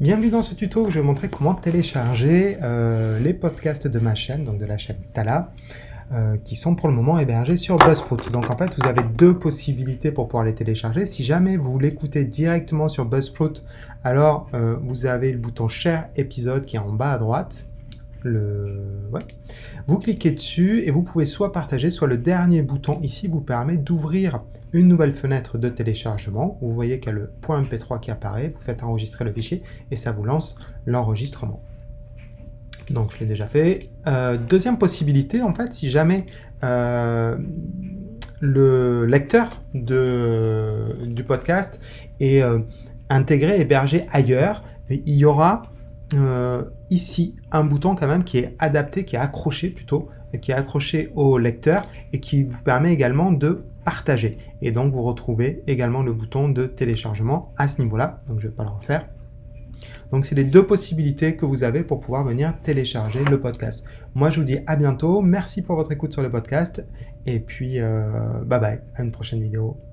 Bienvenue dans ce tuto où je vais montrer comment télécharger euh, les podcasts de ma chaîne, donc de la chaîne Tala, euh, qui sont pour le moment hébergés sur Buzzsprout. Donc en fait, vous avez deux possibilités pour pouvoir les télécharger. Si jamais vous l'écoutez directement sur Buzzsprout, alors euh, vous avez le bouton Share épisode qui est en bas à droite. Vous cliquez dessus et vous pouvez soit partager, soit le dernier bouton ici vous permet d'ouvrir une nouvelle fenêtre de téléchargement. Vous voyez qu'il y a le .mp3 qui apparaît, vous faites enregistrer le fichier et ça vous lance l'enregistrement. Donc je l'ai déjà fait. Euh, deuxième possibilité, en fait, si jamais euh, le lecteur de, du podcast est euh, intégré, hébergé ailleurs, il y aura euh, ici un bouton quand même qui est adapté, qui est accroché plutôt, qui est accroché au lecteur et qui vous permet également de partager. Et donc vous retrouvez également le bouton de téléchargement à ce niveau-là. Donc je ne vais pas le refaire. Donc c'est les deux possibilités que vous avez pour pouvoir venir télécharger le podcast. Moi je vous dis à bientôt, merci pour votre écoute sur le podcast et puis euh, bye bye, à une prochaine vidéo.